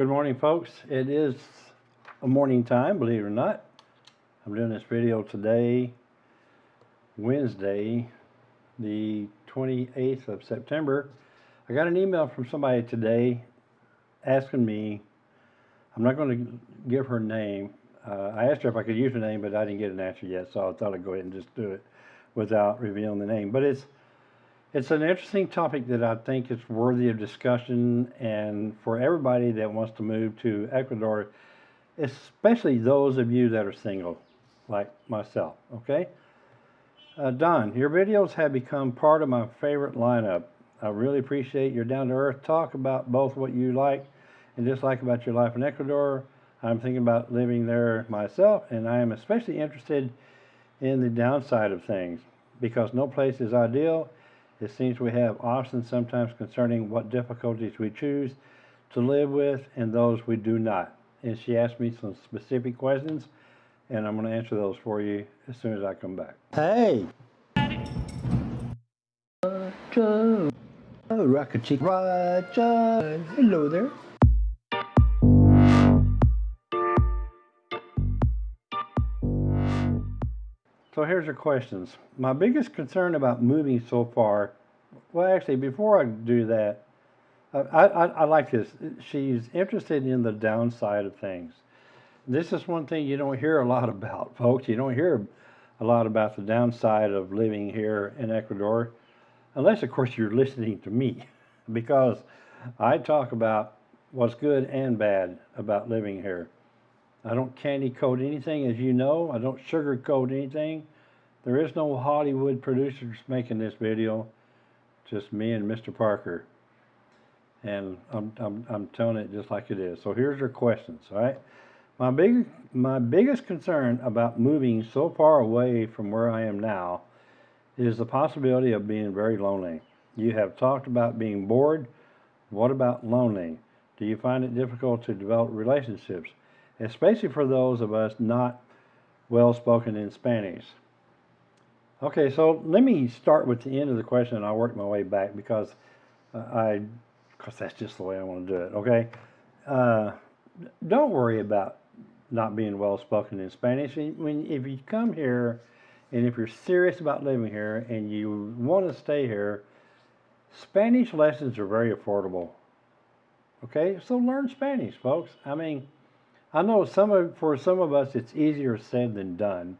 Good morning, folks. It is a morning time, believe it or not. I'm doing this video today, Wednesday, the 28th of September. I got an email from somebody today asking me, I'm not going to give her name. Uh, I asked her if I could use her name, but I didn't get an answer yet, so I thought I'd go ahead and just do it without revealing the name. But it's it's an interesting topic that I think is worthy of discussion and for everybody that wants to move to Ecuador, especially those of you that are single, like myself, okay? Uh, Don, your videos have become part of my favorite lineup. I really appreciate your down-to-earth talk about both what you like and dislike about your life in Ecuador. I'm thinking about living there myself, and I am especially interested in the downside of things because no place is ideal it seems we have options sometimes concerning what difficulties we choose to live with and those we do not. And she asked me some specific questions, and I'm going to answer those for you as soon as I come back. Hey! Roger, oh, Rocket Chick Roger, hello there. So here's your questions. My biggest concern about moving so far, well, actually, before I do that, I, I, I like this. She's interested in the downside of things. This is one thing you don't hear a lot about, folks. You don't hear a lot about the downside of living here in Ecuador, unless, of course, you're listening to me, because I talk about what's good and bad about living here. I don't candy coat anything, as you know. I don't sugarcoat anything. There is no Hollywood producers making this video, just me and Mr. Parker. And I'm, I'm, I'm telling it just like it is. So here's your questions, all right? My, big, my biggest concern about moving so far away from where I am now is the possibility of being very lonely. You have talked about being bored. What about lonely? Do you find it difficult to develop relationships? Especially for those of us not well spoken in Spanish. Okay, so let me start with the end of the question and I'll work my way back because uh, I, because that's just the way I want to do it, okay? Uh, don't worry about not being well spoken in Spanish. When, if you come here and if you're serious about living here and you want to stay here, Spanish lessons are very affordable. Okay, so learn Spanish, folks. I mean, I know some of, for some of us it's easier said than done.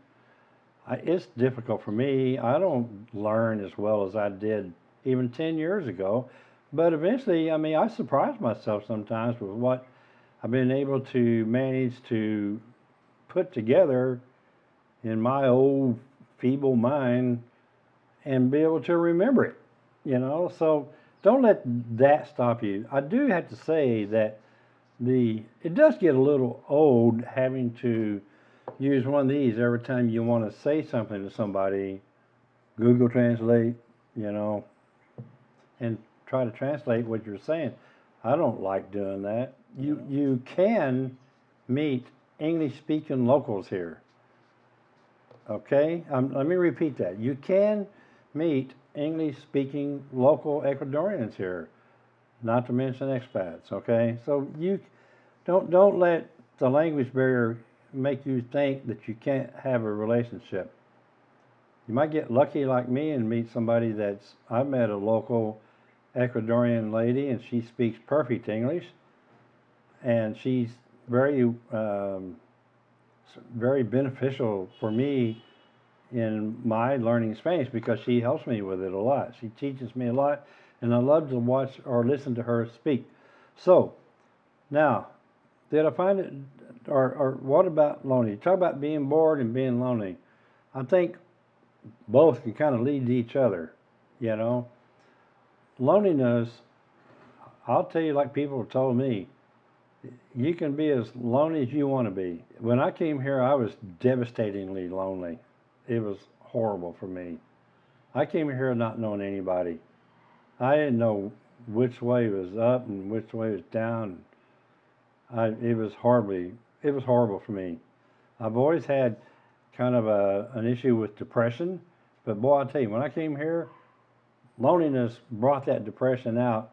I, it's difficult for me. I don't learn as well as I did even 10 years ago. But eventually, I mean, I surprise myself sometimes with what I've been able to manage to put together in my old feeble mind and be able to remember it, you know? So don't let that stop you. I do have to say that the it does get a little old having to use one of these every time you want to say something to somebody. Google translate you know and try to translate what you're saying. I don't like doing that. You you can meet english speaking locals here. Okay? Um, let me repeat that. You can meet english speaking local ecuadorians here not to mention expats. Okay, so you don't don't let the language barrier make you think that you can't have a relationship. You might get lucky like me and meet somebody that's. I met a local Ecuadorian lady and she speaks perfect English, and she's very um, very beneficial for me in my learning Spanish because she helps me with it a lot. She teaches me a lot and I love to watch or listen to her speak. So, now, did I find it, or, or what about lonely? Talk about being bored and being lonely. I think both can kind of lead to each other, you know. Loneliness, I'll tell you like people have told me, you can be as lonely as you want to be. When I came here, I was devastatingly lonely. It was horrible for me. I came here not knowing anybody. I didn't know which way was up and which way was down. I, it was horribly, it was horrible for me. I've always had kind of a, an issue with depression, but boy, I tell you, when I came here, loneliness brought that depression out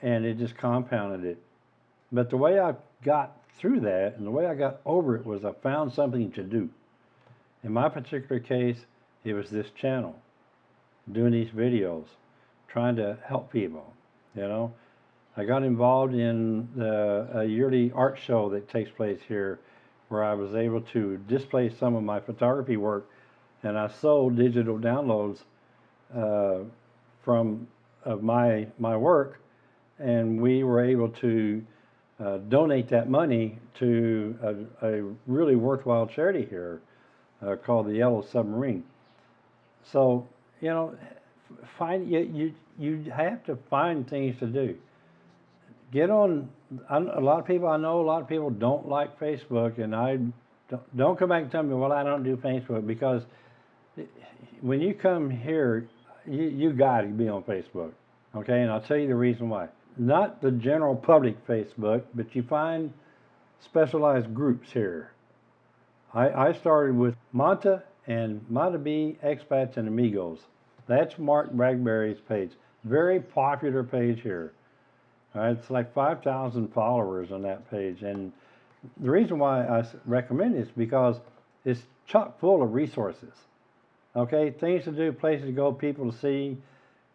and it just compounded it. But the way I got through that and the way I got over it was I found something to do. In my particular case, it was this channel, doing these videos, trying to help people, you know. I got involved in the, a yearly art show that takes place here where I was able to display some of my photography work and I sold digital downloads uh, from of my my work and we were able to uh, donate that money to a, a really worthwhile charity here uh, called the Yellow Submarine. So, you know, find you, you you have to find things to do. Get on. A lot of people I know. A lot of people don't like Facebook, and I don't, don't come back and tell me, well, I don't do Facebook because when you come here, you you got to be on Facebook, okay? And I'll tell you the reason why. Not the general public Facebook, but you find specialized groups here. I, I started with Manta and Manta B Expats and Amigos. That's Mark Bradbury's page. Very popular page here. Right, it's like 5,000 followers on that page. And the reason why I recommend it is because it's chock full of resources. Okay, things to do, places to go, people to see,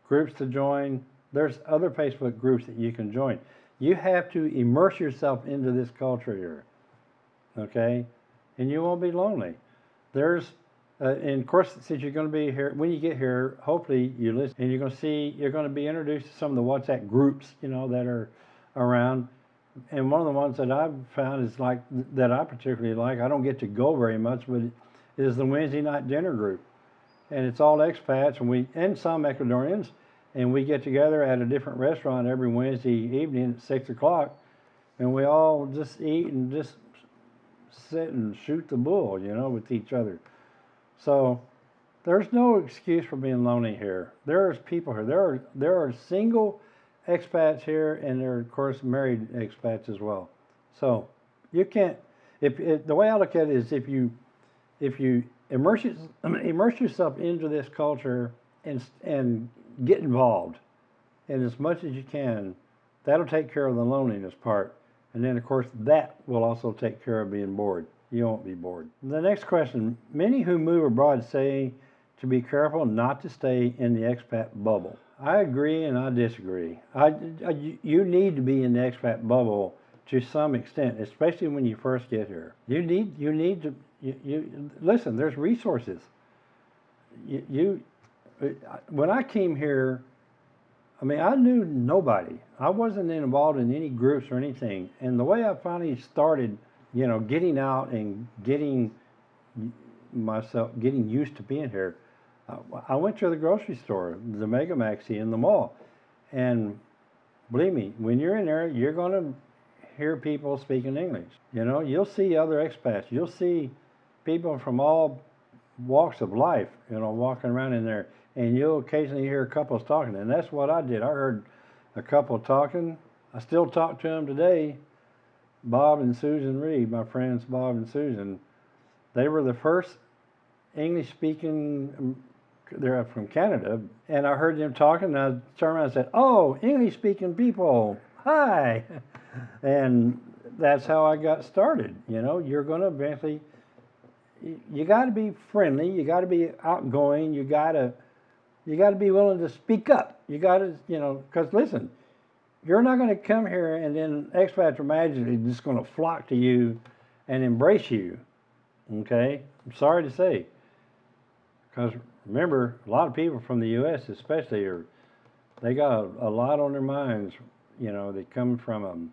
groups to join. There's other Facebook groups that you can join. You have to immerse yourself into this culture here. Okay, and you won't be lonely. There's, uh, and of course, since you're going to be here, when you get here, hopefully you listen, and you're going to see, you're going to be introduced to some of the WhatsApp groups, you know, that are around. And one of the ones that I've found is like that I particularly like. I don't get to go very much, but is the Wednesday night dinner group, and it's all expats, and we and some Ecuadorians, and we get together at a different restaurant every Wednesday evening at six o'clock, and we all just eat and just sit and shoot the bull, you know, with each other. So there's no excuse for being lonely here. There's people here. There are there are single expats here, and there are of course married expats as well. So you can't. If, if the way I look at it is, if you if you immerse immerse yourself into this culture and and get involved, and as much as you can, that'll take care of the loneliness part. And then, of course, that will also take care of being bored. You won't be bored. The next question Many who move abroad say to be careful not to stay in the expat bubble. I agree and I disagree. I, I- you need to be in the expat bubble to some extent, especially when you first get here. You need, you need to, you, you listen, there's resources. You, you, when I came here, I mean, I knew nobody. I wasn't involved in any groups or anything. And the way I finally started, you know, getting out and getting myself, getting used to being here, I went to the grocery store, the Mega Maxi in the mall. And believe me, when you're in there, you're going to hear people speaking English. You know, you'll see other expats. You'll see people from all walks of life, you know, walking around in there, and you'll occasionally hear couples talking, and that's what I did. I heard a couple talking. I still talk to them today. Bob and Susan Reed, my friends Bob and Susan, they were the first English-speaking. um, They're from Canada, and I heard them talking. And I turned around and said, "Oh, English-speaking people, hi!" And that's how I got started. You know, you're going to eventually you got to be friendly. You got to be outgoing. You got to you got to be willing to speak up. You got to you know because listen, you're not going to come here and then expats magically just going to flock to you and embrace you. Okay, I'm sorry to say, because remember a lot of people from the U.S. especially are they got a, a lot on their minds. You know, they come from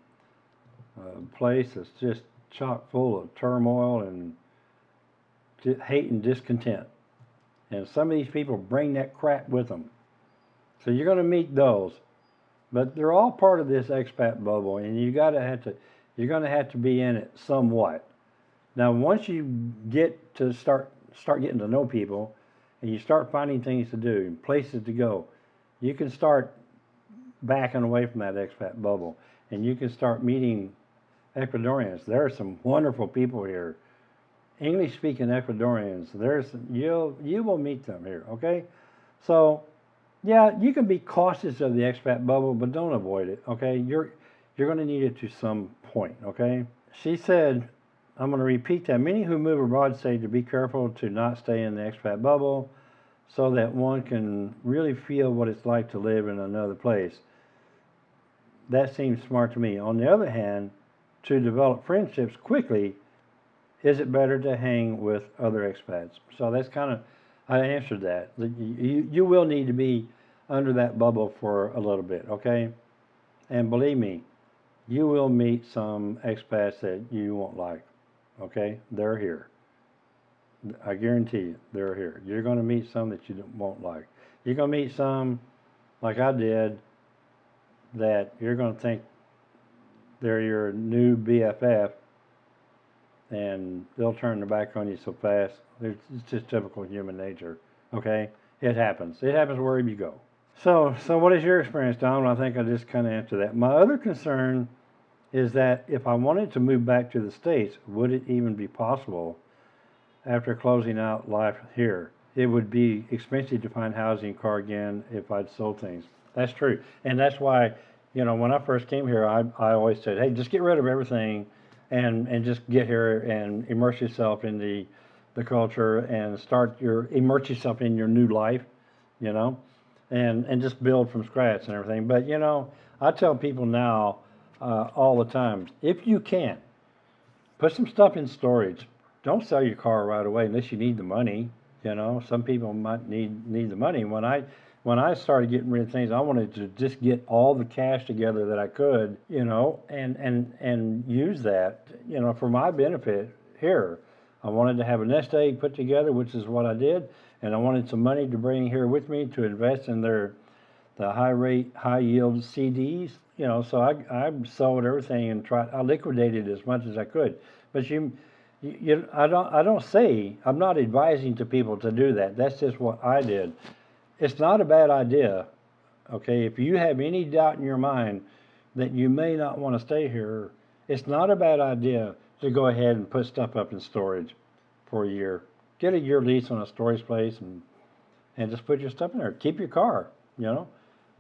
a, a place that's just chock full of turmoil and hate and discontent. And some of these people bring that crap with them. So you're going to meet those. But they're all part of this expat bubble, and you got to have to, you're going to have to be in it somewhat. Now, once you get to start start getting to know people, and you start finding things to do and places to go, you can start backing away from that expat bubble, and you can start meeting Ecuadorians. There are some wonderful people here. English speaking Ecuadorians. There's you'll you will meet them here, okay? So yeah, you can be cautious of the expat bubble, but don't avoid it, okay? You're you're gonna need it to some point, okay? She said, I'm going to repeat that. Many who move abroad say to be careful to not stay in the expat bubble so that one can really feel what it's like to live in another place. That seems smart to me. On the other hand, to develop friendships quickly, is it better to hang with other expats? So that's kind of, I answered that. You, you will need to be under that bubble for a little bit, okay? And believe me, you will meet some expats that you won't like, okay? They're here. I guarantee you, they're here. You're going to meet some that you won't like. You're going to meet some, like I did, that you're going to think they're your new BFF, and they'll turn their back on you so fast. It's just typical human nature. Okay, it happens. It happens wherever you go. So, so what is your experience, Don? I think I just kind of answered that. My other concern is that if I wanted to move back to the states, would it even be possible after closing out life here? It would be expensive to find housing, car again, if I'd sold things. That's true, and that's why, you know, when I first came here, I I always said, hey, just get rid of everything, and and just get here and immerse yourself in the the culture and start your immerse yourself in your new life, you know and and just build from scratch and everything. But you know, I tell people now uh, all the time, if you can, put some stuff in storage. Don't sell your car right away unless you need the money. You know, some people might need need the money. When I when I started getting rid of things, I wanted to just get all the cash together that I could, you know, and and and use that, you know, for my benefit here. I wanted to have a nest egg put together, which is what I did and I wanted some money to bring here with me to invest in their the high rate, high yield CDs. You know, so I I sold everything and tried. I liquidated as much as I could. But you, you, I don't I don't say I'm not advising to people to do that. That's just what I did. It's not a bad idea. Okay, if you have any doubt in your mind that you may not want to stay here, it's not a bad idea to go ahead and put stuff up in storage for a year get a year lease on a storage place and and just put your stuff in there. Keep your car, you know.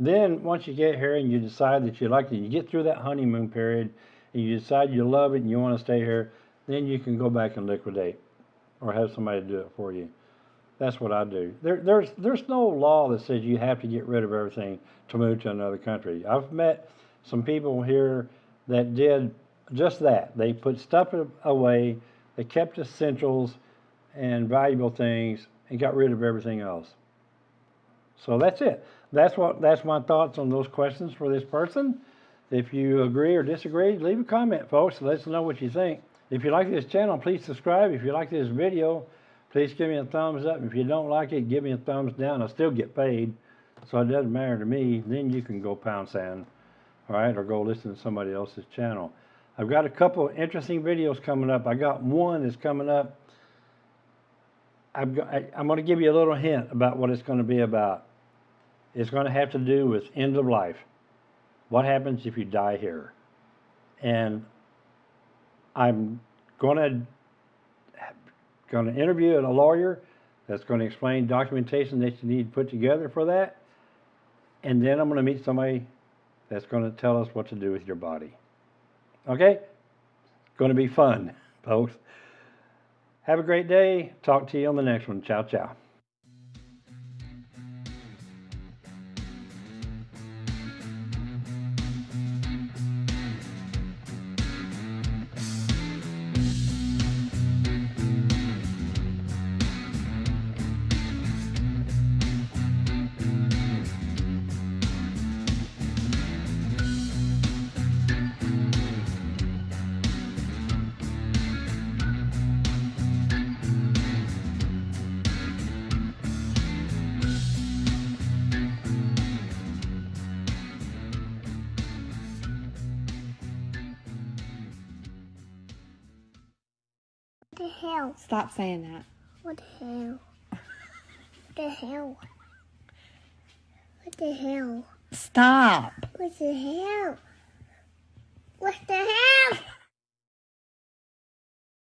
Then once you get here and you decide that you like it, you get through that honeymoon period and you decide you love it and you want to stay here, then you can go back and liquidate or have somebody do it for you. That's what I do. There, there's there's no law that says you have to get rid of everything to move to another country. I've met some people here that did just that. They put stuff away, they kept essentials, and valuable things and got rid of everything else. So that's it. That's what that's my thoughts on those questions for this person. If you agree or disagree, leave a comment, folks. Let us know what you think. If you like this channel, please subscribe. If you like this video, please give me a thumbs up. If you don't like it, give me a thumbs down. I still get paid, so it doesn't matter to me. Then you can go pound sand, all right, or go listen to somebody else's channel. I've got a couple interesting videos coming up. I got one that's coming up I'm, I'm going to give you a little hint about what it's going to be about. It's going to have to do with end of life. What happens if you die here? And I'm going to going to interview a lawyer that's going to explain documentation that you need to put together for that. And then I'm going to meet somebody that's going to tell us what to do with your body. Okay? It's going to be fun, folks. Have a great day. Talk to you on the next one. Ciao, ciao. Hell? Stop saying that. What the hell? what the hell? What the hell? Stop. What the hell? What the hell?